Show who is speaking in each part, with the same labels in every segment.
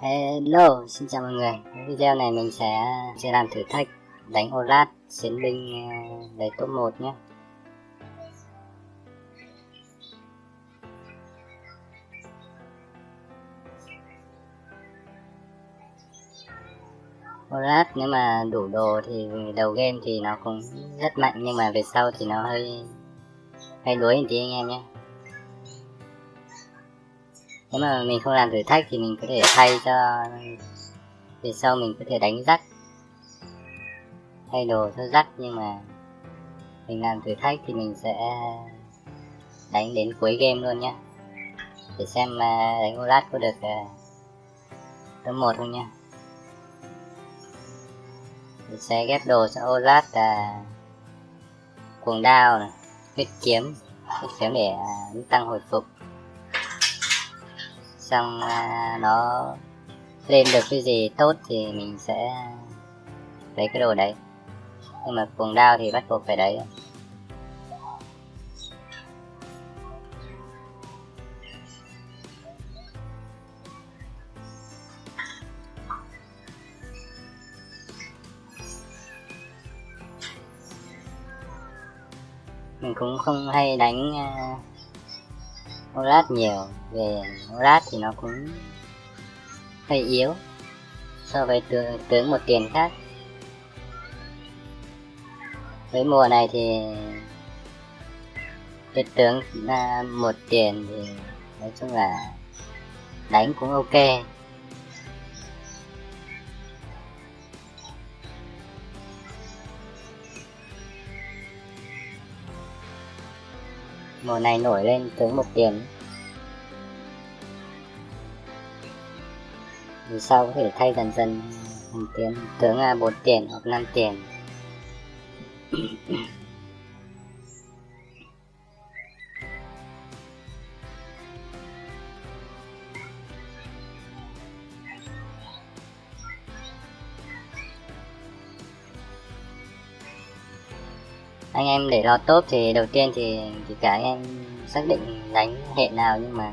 Speaker 1: Hello, xin chào mọi người. Video này mình sẽ sẽ làm thử thách đánh Olaf chiến binh ờ, lấy top 1 nhé. Olaf nếu mà đủ đồ thì đầu game thì nó cũng rất mạnh nhưng mà về sau thì nó hơi hơi đuối một tí anh em nhé nếu mà mình không làm thử thách thì mình có thể thay cho về sau mình có thể đánh rắc. Thay đồ cho rắc nhưng mà mình làm thử thách thì mình sẽ đánh đến cuối game luôn nhé để xem đánh Olat có được tấm top một không nhá. Mình sẽ ghép đồ cho Olat là cuồng đao này, huyết kiếm. Huyết kiếm để à, tăng hồi phục xong à, nó lên được cái gì tốt thì mình sẽ lấy cái đồ đấy. Nhưng mà cuồng đao thì bắt buộc phải đấy. Mình cũng không hay đánh à, uh, nhiều về Olat thì nó cũng hơi yếu so với tướng, tướng một tiền khác. Với mùa này thì cái tướng uh, một tiền thì nói chung là đánh cũng ok. Mùa này nổi lên tướng một tiền. Vì sau có thể thay dần dần thành tiền, tướng là bốn tiền hoặc năm tiền? Anh em để lo top thì đầu tiên thì, thì cả anh em xác định đánh hệ nào nhưng mà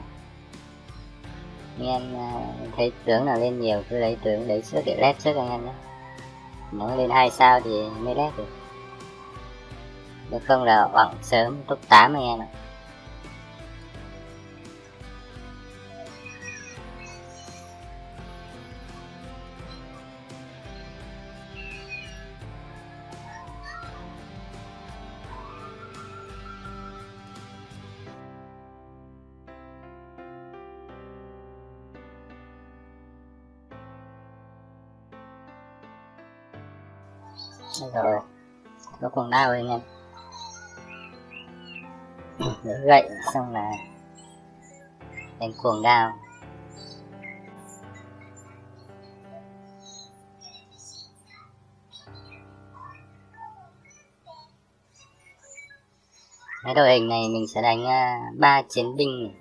Speaker 1: anh em à, thấy tướng nào lên nhiều cứ lấy tướng đấy trước để lép trước anh em nhé. Nó lên hai sao thì mới lép được. Nếu không là bằng sớm top 8 anh em ạ. Có con đau anh em. Gậy xong là đánh cuồng đao. Cái đội hình này mình sẽ đánh uh, ba chiến binh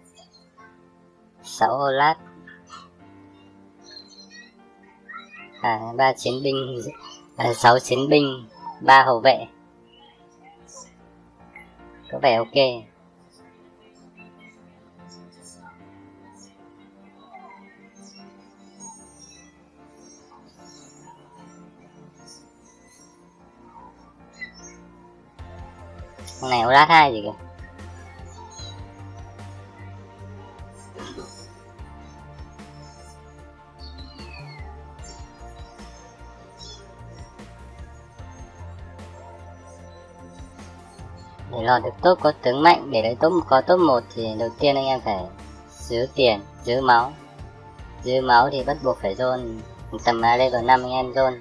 Speaker 1: sáu ô lát. À ba chiến binh à, sáu chiến binh ba hậu vệ có vẻ ok con này lát hai gì kìa. Vào được top có tướng mạnh, để lấy top có top 1 thì đầu tiên anh em phải giữ tiền, giữ máu. Giữ máu thì bắt buộc phải zone tầm level 5 anh em zone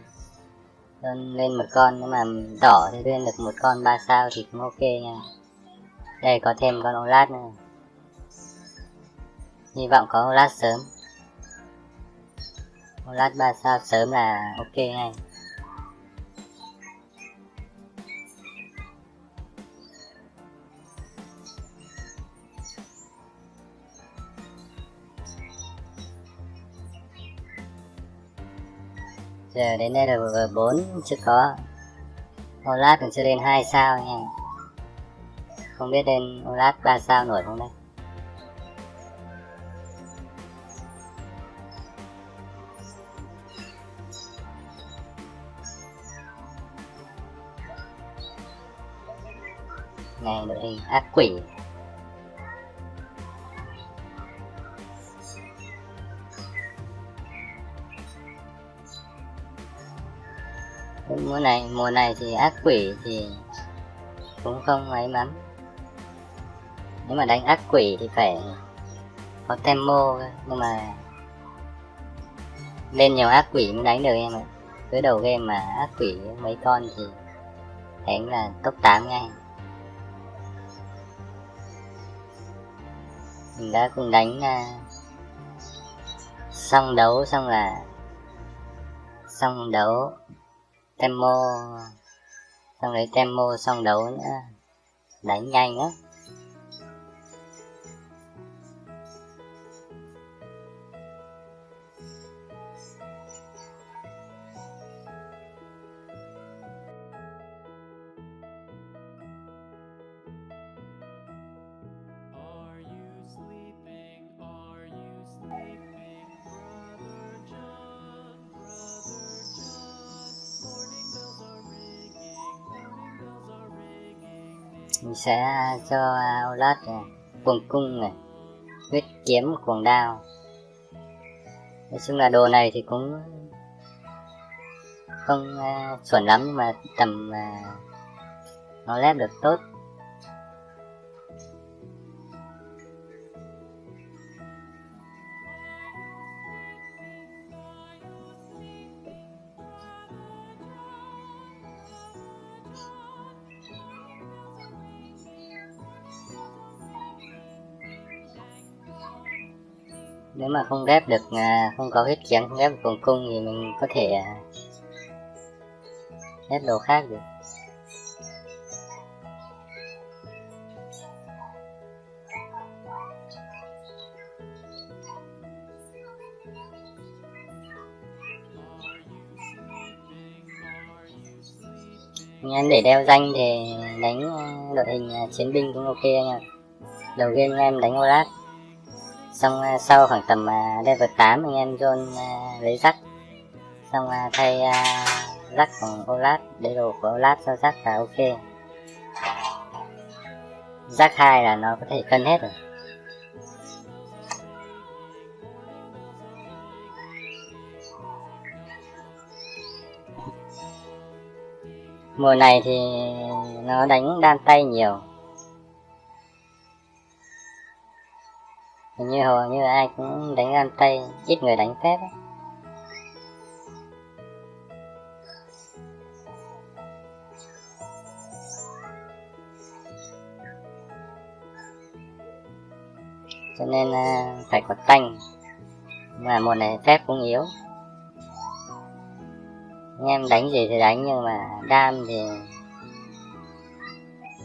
Speaker 1: zone lên một con nhưng mà đỏ thì lên được một con ba sao thì cũng ok nha. Đây, có thêm con Olat nữa. Hy vọng có Olat sớm. Olat ba sao sớm là ok ngay. giờ đến đây là V4 chưa có. Olat còn chưa lên 2 sao nha. Không biết lên Olat 3 sao nổi không đây? Này, đội hình ác quỷ. Mùa này mùa này thì ác quỷ thì cũng không ấy lắm. Nếu mà đánh ác quỷ thì phải có tempo nhưng mà lên nhiều ác quỷ mới đánh được em ạ. Tới đầu game mà ác quỷ mấy con thì đánh là top 8 ngay. Mình đã cùng đánh uh, xong đấu xong là xong đấu tempo xong rồi tempo xong đấu nữa. Đánh nhanh á. Mình sẽ cho Aulat này, cuồng cung này huyết kiếm cuồng đao. Nói chung là đồ này thì cũng không uh, chuẩn lắm nhưng mà tầm uh, nó lép được tốt. Mà không ghép được à, không có huyết kiếm không ghép được cuồng cung thì mình có thể à, ghép đồ khác được. Anh em để đeo danh thì đánh đội hình à, chiến binh cũng ok nha đầu game em đánh Olaf xong à, sau khoảng tầm à, level 8 anh em John à, lấy rắc. Xong thay à, rắc bằng Olaf để đồ của Olaf cho rắc là ok. Rắc hai là nó có thể cân hết rồi. Mùa này thì nó đánh đan tay nhiều. Hình như hầu như ai cũng đánh đan tay, ít người đánh phép ấy. cho nên à, phải có tanh, mà mùa này phép cũng yếu anh em đánh gì thì đánh, nhưng mà đam thì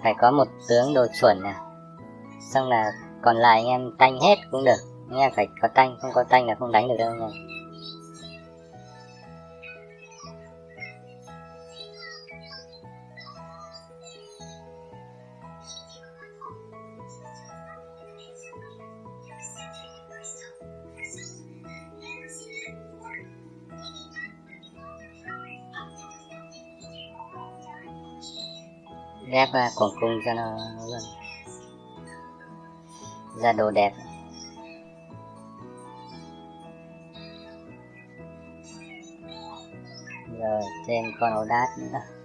Speaker 1: phải có một tướng đồ chuẩn nè xong là còn lại anh em tanh hết cũng được. Anh em phải có tanh không có tanh là không đánh được đâu nha. Ghép uh, cuồng cung cho nó luôn ra đồ đẹp. Rồi thêm con ổ đát nữa.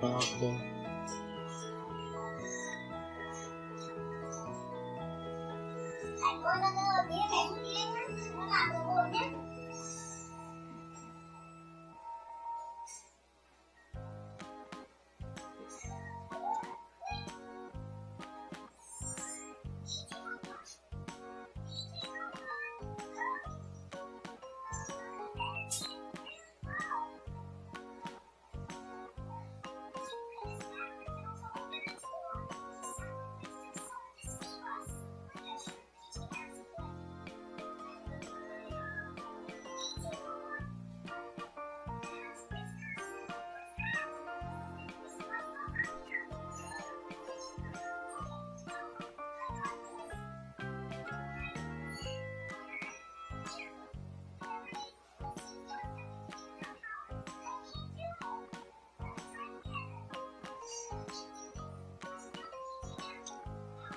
Speaker 1: Ma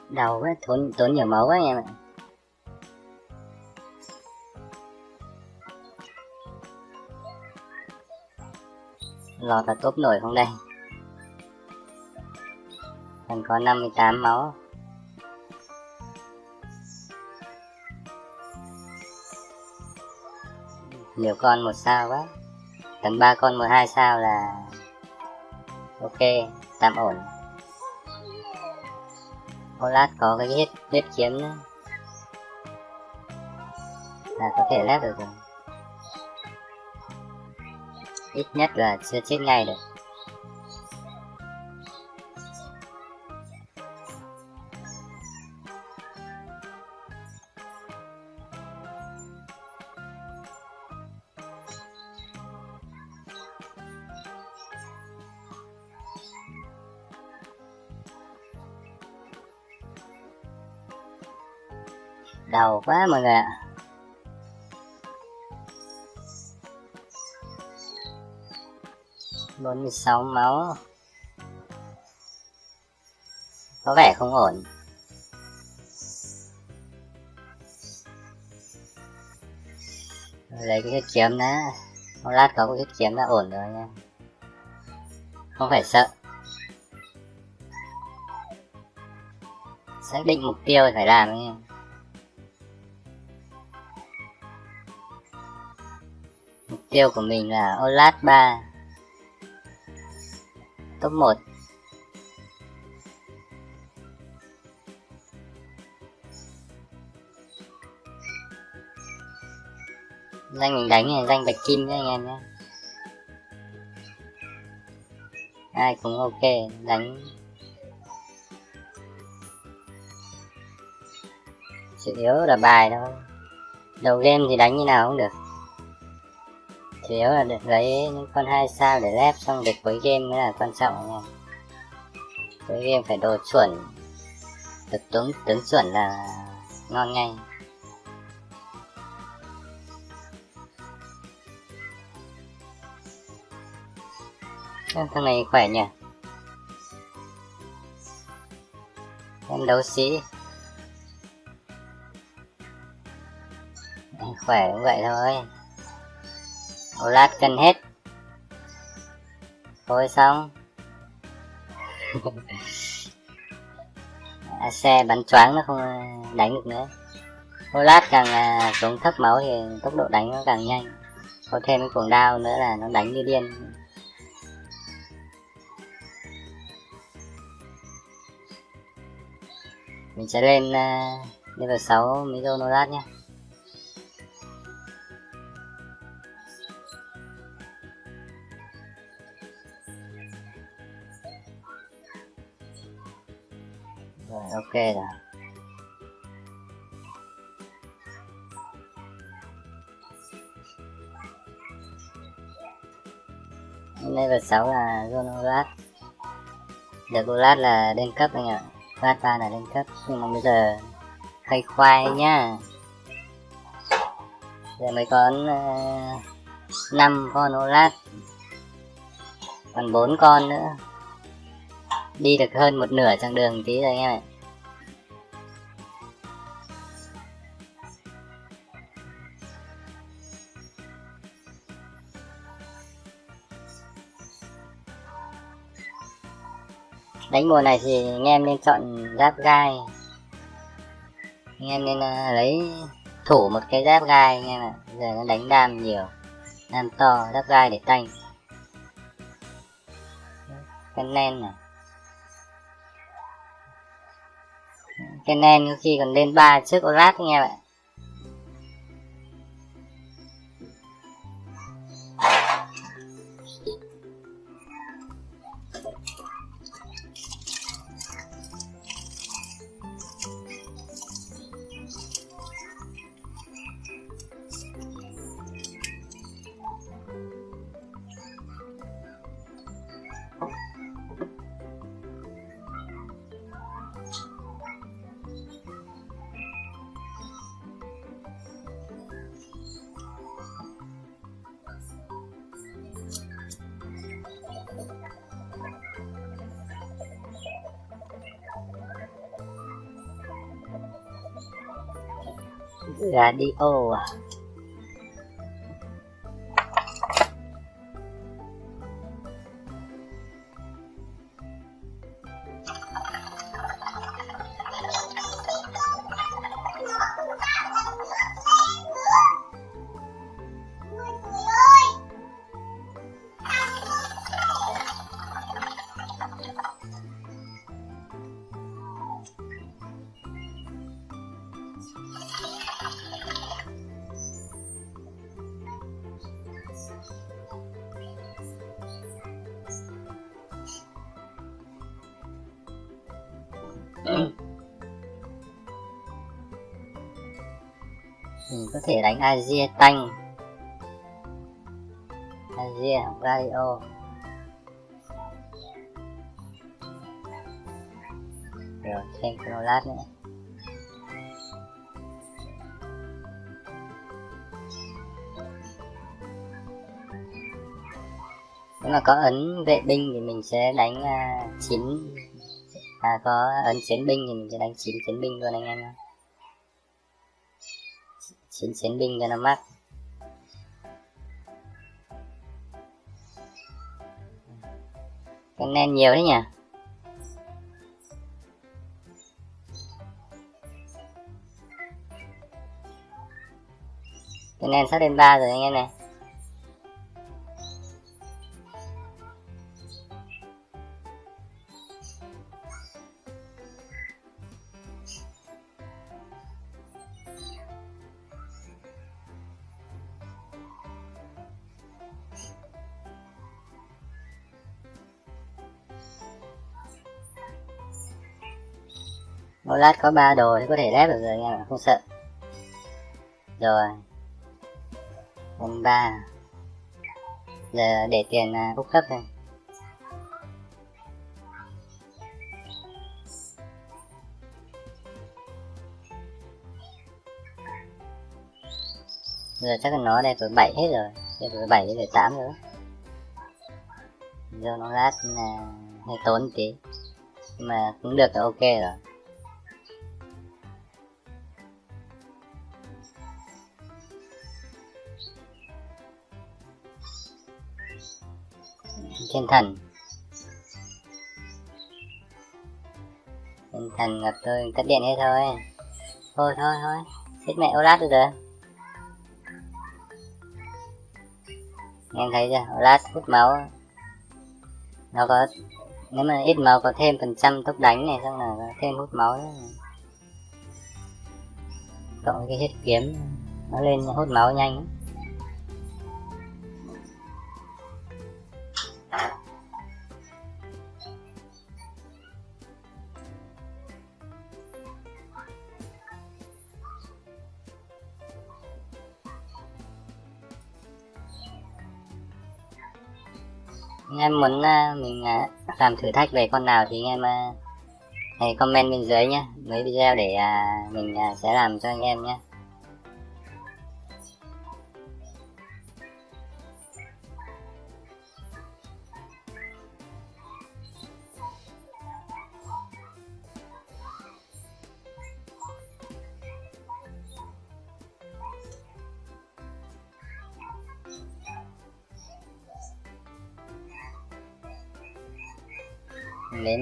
Speaker 1: đầu thì quá tốn tốn nhiều máu quá anh em ạ lọt là tốt nổi không đây? Còn có 58 máu nhiều con một sao quá. Tầm ba con một hai sao là ok, tạm ổn. Ô lát có cái huyết huyết kiếm nữa. Là có thể lép được rồi. Ít nhất là chưa chết ngay được. Quá mọi người ạ. Bốn mươi sáu máu. Có vẻ không ổn. Lấy cái huyết kiếm đã. Một lát có cái huyết kiếm đã ổn rồi nha. Không phải sợ. Xác định mục tiêu phải làm nha. Tiêu của mình là Olat 3 top 1 danh mình đánh này, danh bạch kim nhé anh em nhé. Ai cũng ok, đánh. Chủ yếu là bài thôi. Đầu game thì đánh như nào cũng được chủ yếu là được lấy những con hai sao để lép xong được cuối game mới là quan trọng nha. Cuối game phải đồ chuẩn. Được tướng tướng chuẩn là ngon ngay. Thằng này khỏe nhỉ? Em đấu sĩ khỏe cũng vậy thôi một lát cân hết. Thôi xong. Xe bắn choáng nó không ờ, đánh được nữa. Một lát càng xuống thấp máu thì tốc độ đánh nó càng nhanh. Có thêm cái cuồng đao nữa là nó đánh như điên. Mình sẽ lên uh, level 6 đô lát nhé ok rồi. Level 6 à, là Zonolat được Golat là lên cấp anh ạ. Vata là lên cấp. Nhưng mà bây giờ hơi khoai nhá. Giờ mới có à, uh, 5 con Olat còn 4 con nữa. Đi được hơn một nửa chặng đường tí rồi anh em ạ. Đánh mùa này thì anh em nên chọn giáp gai. Anh em nên uh, lấy thủ một cái giáp gai anh em ạ. Giờ nó đánh đam nhiều đam to giáp gai để tanh. Cái nen này. Cái nen có khi còn lên ba trước Orat anh em ạ. Radio có thể đánh Asia tanh. Asia radio rồi thêm Chronolat nữa. Nếu mà có ấn vệ binh thì mình sẽ đánh à, uh, 9 à có ấn chiến binh thì mình sẽ đánh 9 chiến binh luôn anh em ạ chín chiến binh cho nó mắc cái nen nhiều đấy nhỉ? Cái nen sắp lên ba rồi anh em này. Một lát có ba đồ thì có thể lép được rồi anh em không sợ. Rồi. Lên ba. Giờ để tiền à, úp cấp thôi. Giờ chắc là nó đây tuổi bảy hết rồi đây tuổi bảy tuổi tám rồi giờ nó lát là hơi tốn tí. Nhưng mà cũng được là ok rồi. Thiên thần thiên thần gặp tôi cắt điện hết thôi. Thôi thôi thôi. Chết mẹ Olaf lát được rồi em thấy chưa? Olaf hút máu. Nó có, nếu mà ít máu có thêm phần trăm tốc đánh này, xong là có thêm hút máu nữa. cộng cái hết kiếm, nó lên hút máu nhanh. Em muốn ờ, mình ờ, làm thử thách về con nào thì anh em ờ, hãy comment bên dưới nhé mấy video để mình sẽ làm cho anh em nhé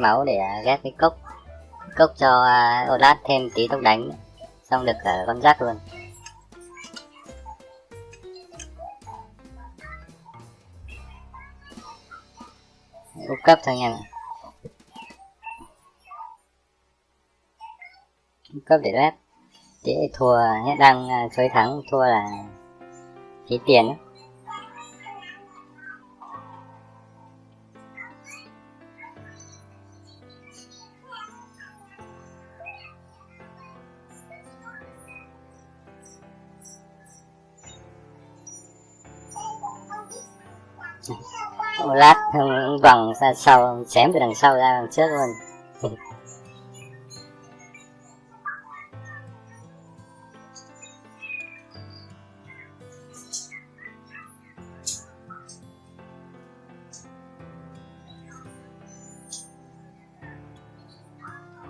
Speaker 1: máu để à, ghép cái cốc cốc cho uh, Olaf thêm tí tốc đánh. Xong được cả con rác luôn. Úp cấp thôi nha. Úp cấp để lép dễ thua à, hết đang chơi thắng thua là phí tiền ấy. Một lát, không vòng ra sau chém từ đằng sau ra đằng trước luôn.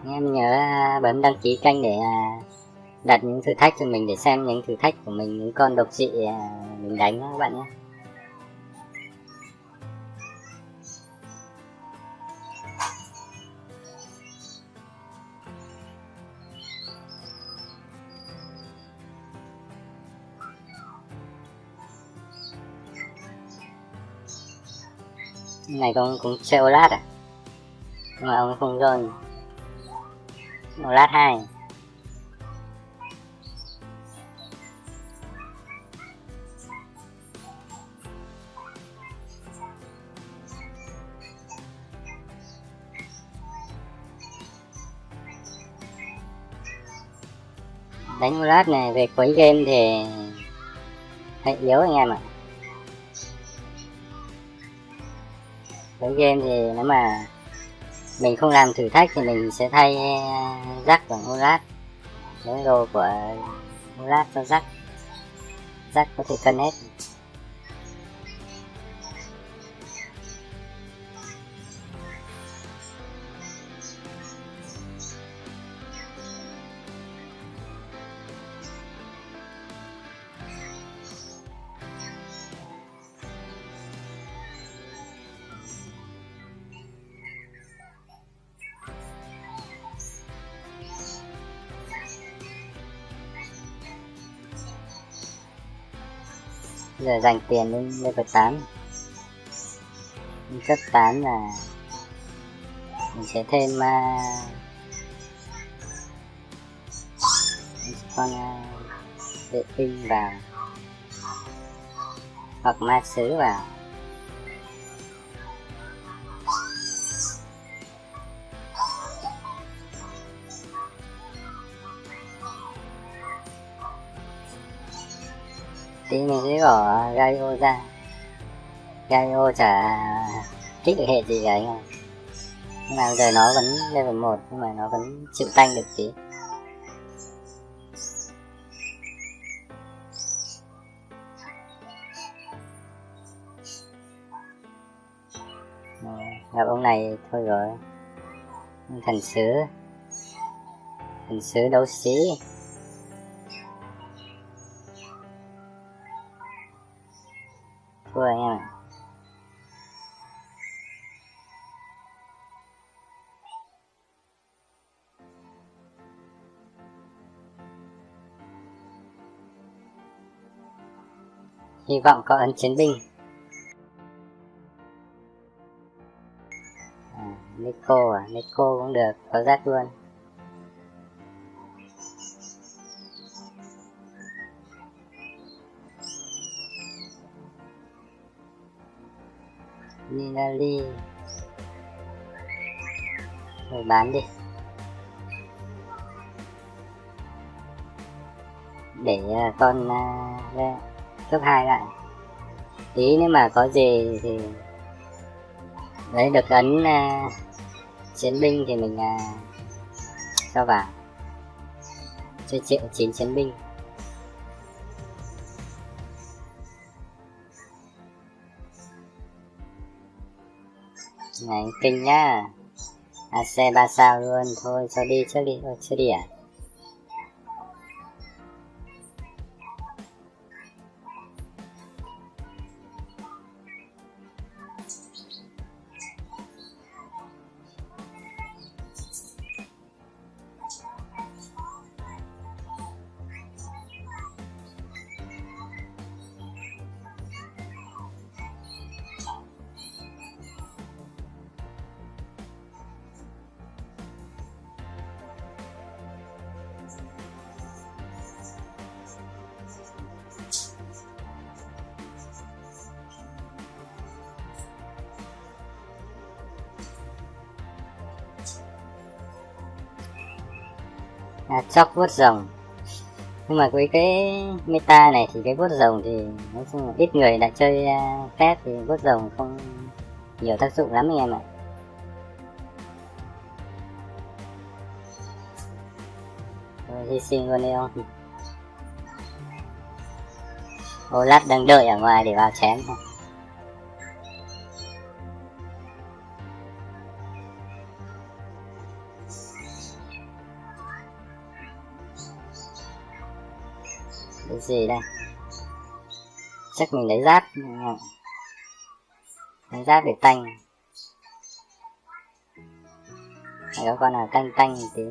Speaker 1: Em nhớ bấm đăng ký kênh để à, đặt những thử thách cho mình, để xem những thử thách của mình, những con độc trị à, mình đánh các bạn nhé. Cái này cũng cũng chơi lát à? Nhưng mà ông không rơi lát hai. Đánh một lát này về cuối game thì hơi yếu anh em ạ. Cuối game thì nếu mà mình không làm thử thách thì mình sẽ thay rắc bằng Olat lấy đồ của Olat cho rắc rắc có thể cân hết. Giờ dành tiền lên level 8 cấp 8 là mình sẽ thêm uh, con uh, vệ tinh vào hoặc ma sứ vào. Tí mình sẽ bỏ Gaio ra. Gaio chả kích được hệ gì cả anh ạ. Nhưng mà giờ nó vẫn level 1 nhưng mà nó vẫn chịu tanh được tí. Gặp ông này thôi rồi. Thần sứ. Thần sứ đấu sĩ. Hy vọng có ấn chiến binh. À, Nico à Nico cũng được có rác luôn. Ninali rồi bán đi. Để uh, con uh, cấp 2 lại. Tí nếu mà có gì thì đấy được ấn uh, chiến binh thì mình uh, cho vào. Cho triệu chín chiến binh. Này kinh nhá. AC 3 sao luôn. Thôi cho đi trước đi thôi chưa đi à? À, chóc vuốt rồng. Nhưng mà với cái meta này thì cái vuốt rồng thì nói chung là ít người đã chơi à, uh, phép thì vuốt rồng không nhiều tác dụng lắm anh em ạ. Rồi, hy sinh luôn đi không lát đang đợi ở ngoài để vào chém. thôi gì đây? Chắc mình lấy giáp. Lấy giáp để tanh. Hay có con nào tanh tanh một tí.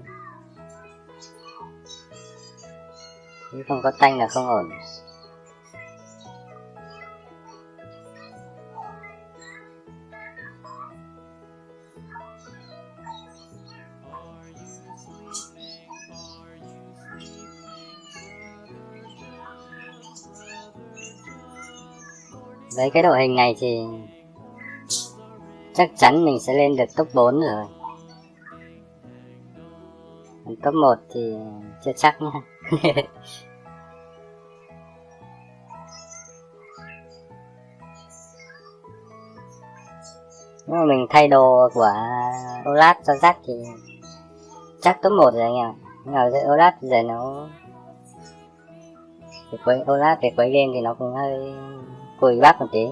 Speaker 1: Nếu không có tanh là không ổn. Với cái đội hình này thì chắc chắn mình sẽ lên được top 4 rồi Còn top 1 thì chưa chắc nha Nếu mà mình thay đồ của Olaf cho Jack thì chắc top 1 rồi anh em ạ. Nhưng mà với Olaf giờ nó cái quấy Olaf về quấy game thì nó cũng hơi cùi bắp một tí.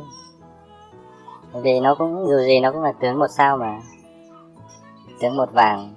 Speaker 1: Vì nó cũng, dù gì nó cũng là tướng một sao mà. Tướng một vàng.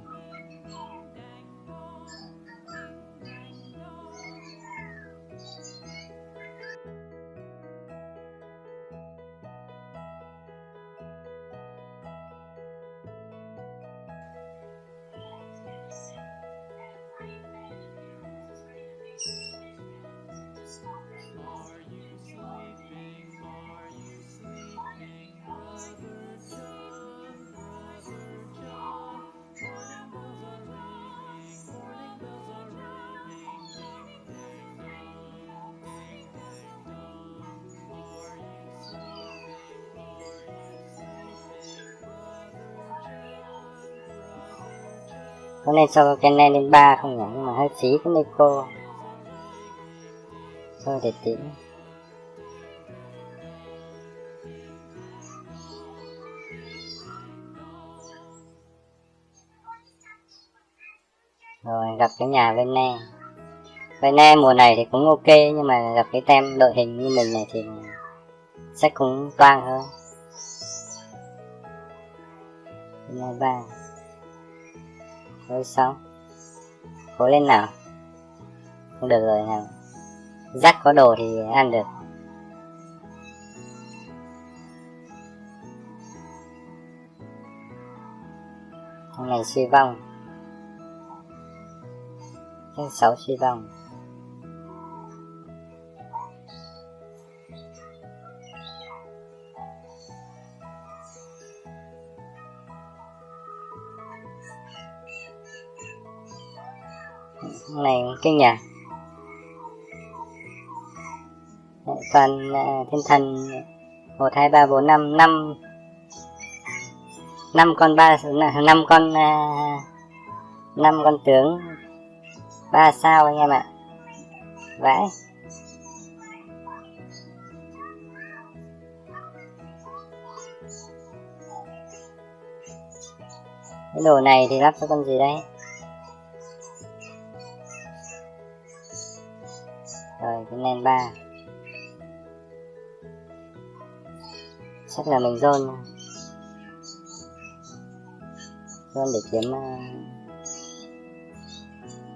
Speaker 1: Có nên cho cái này lên ba không nhỉ? Nhưng mà hơi phí cái Nico. Thôi để tính? Rồi, gặp cái nhà bên này. Bên ne mùa này thì cũng ok, nhưng mà gặp cái tem đội hình như mình này thì sẽ cũng toang hơn. Bên ba rồi sao? Cố lên nào. Không được rồi nào. Rác có đồ thì ăn được. Hôm nay suy vong. Thứ sáu suy vong. Hôm nhà. Kinh nhỉ toàn à, thiên thần, một, hai, ba, bốn, năm năm. Năm con ba năm con à, năm con tướng. Ba sao anh em ạ? Vãi. Cái đồ này thì lắp cho con gì đây rồi cái nen ba. Chắc là mình zone zone để kiếm uh,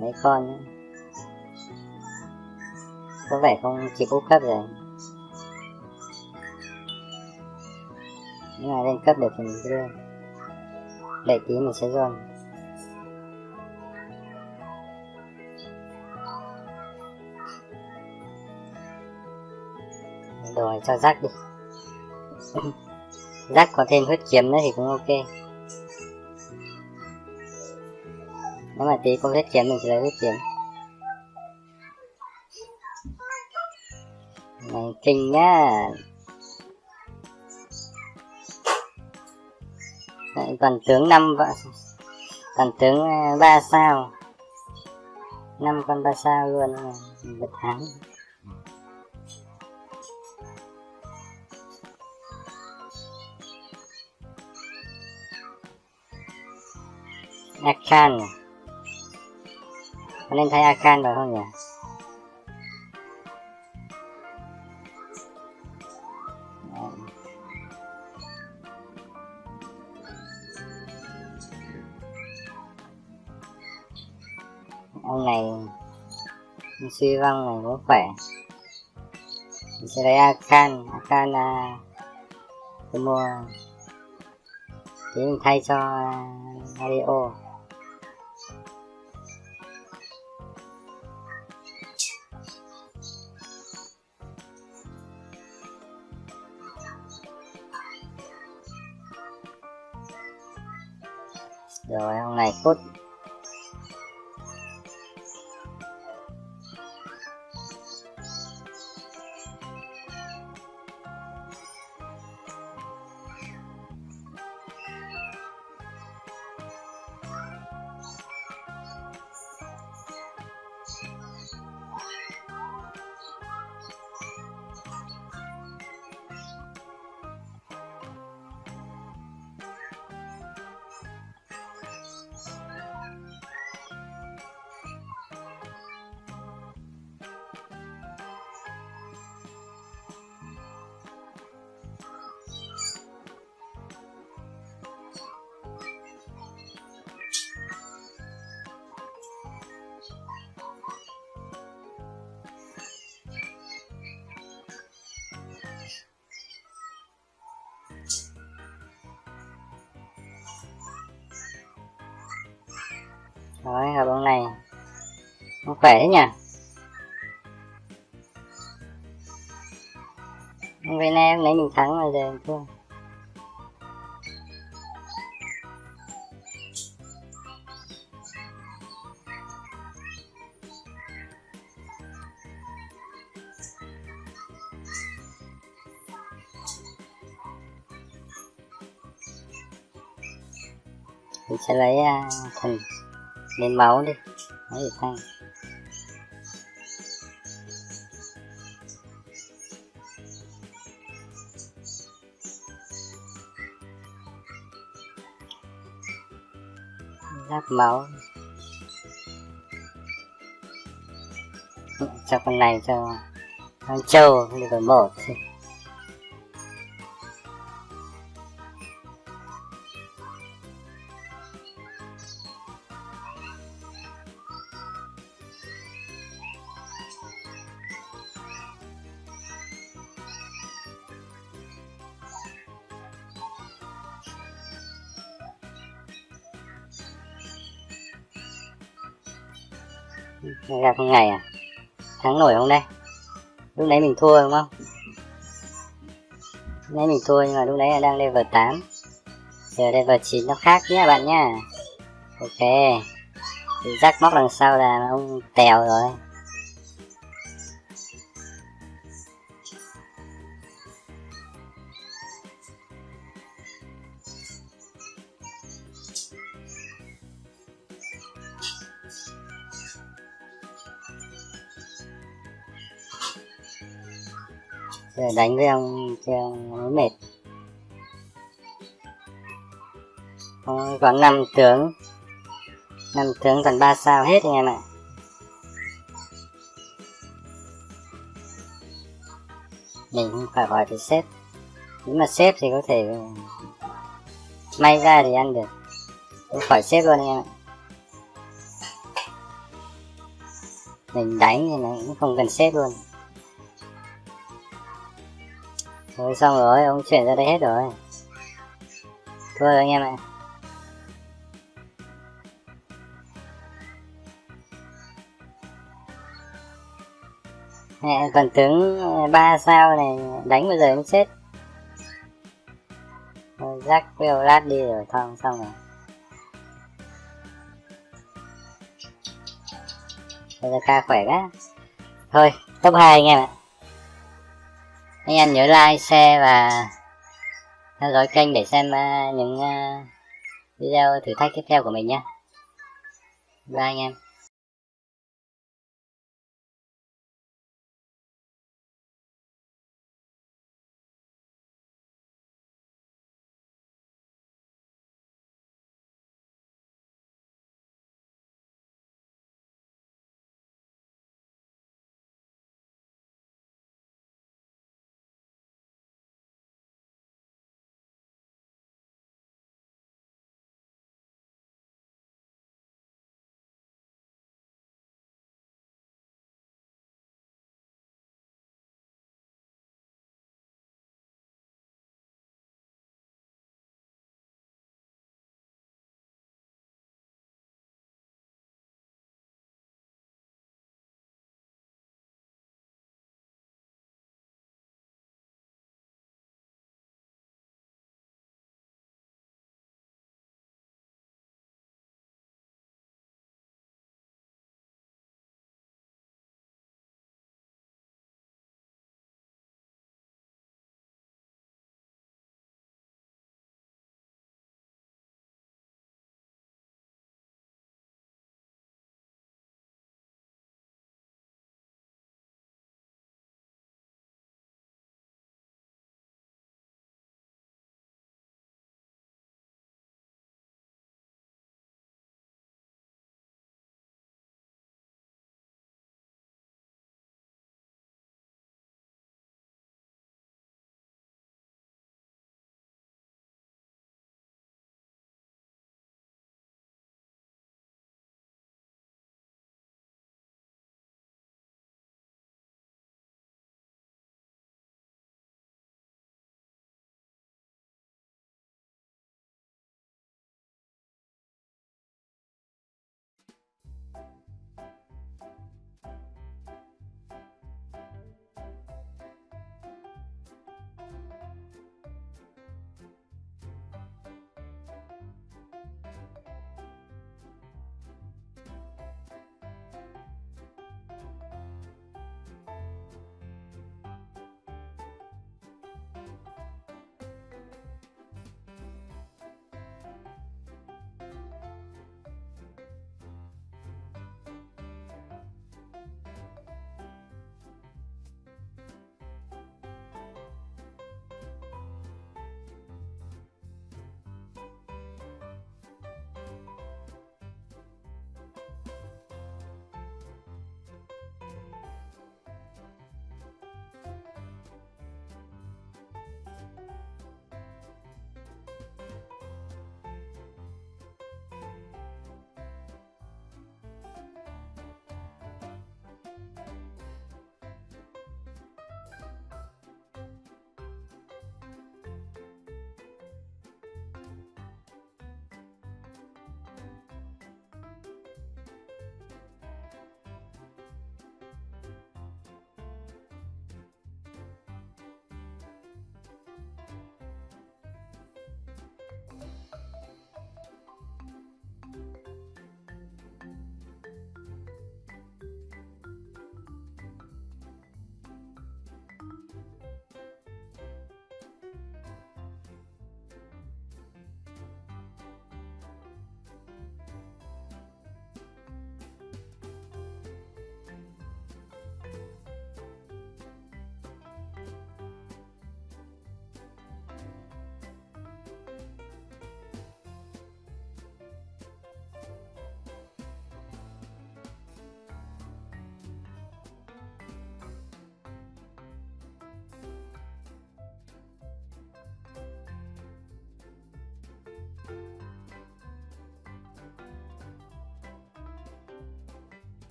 Speaker 1: mấy con nữa. có vẻ không kịp úp cấp rồi. Nhưng mà lên cấp được thì mình đưa để tí mình sẽ zone đồ này cho rác đi. Rác có thêm huyết kiếm nữa thì cũng ok. Nếu mà tí có huyết kiếm mình sẽ lấy huyết kiếm. Này kinh nhá. Đấy, toàn tướng năm vợ toàn tướng à, ba sao. Năm con ba sao luôn à, một thắng Akan à? Có nên thay Akan vào không nhỉ? Ông này suy vong này cũng khỏe mình sẽ lấy Akan Akan là tôi mua thì mình thay cho à, Mario ngày cốt Rồi, hợp ông này? Nó khỏe thế nhỉ? Hôm nay em lấy mình thắng rồi giờ thua Mình sẽ lấy à, uh, thần lên máu đi. Lấy được thang giáp máu. Cho con này cho con trâu được một gặp con ngày à? Thắng nổi không đây? Lúc nãy mình thua đúng không? Lúc nãy mình thua nhưng mà lúc nãy là đang level 8 giờ level 9 nó khác nhé bạn nhá. Ok. Rắc móc đằng sau là ông tèo rồi. Giờ đánh với ông chưa mới mệt. Còn năm tướng. Năm tướng còn ba sao hết anh em ạ. Mình không phải hỏi thì xếp nếu mà xếp thì có thể may ra thì ăn được. Không khỏi xếp luôn anh em ạ. Mình đánh thì nó cũng không cần xếp luôn. Rồi xong rồi, ông chuyển ra đây hết rồi. Thôi anh em ạ. Mẹ còn tướng ờ, ba sao này, đánh bây giờ cũng chết. Rắc với lát đi rồi thong xong rồi. Bây giờ ca khỏe quá. Thôi, top hai anh em ạ anh em nhớ like, share và theo dõi kênh để xem à, những à, video thử thách tiếp theo của mình nhé. Bye anh em.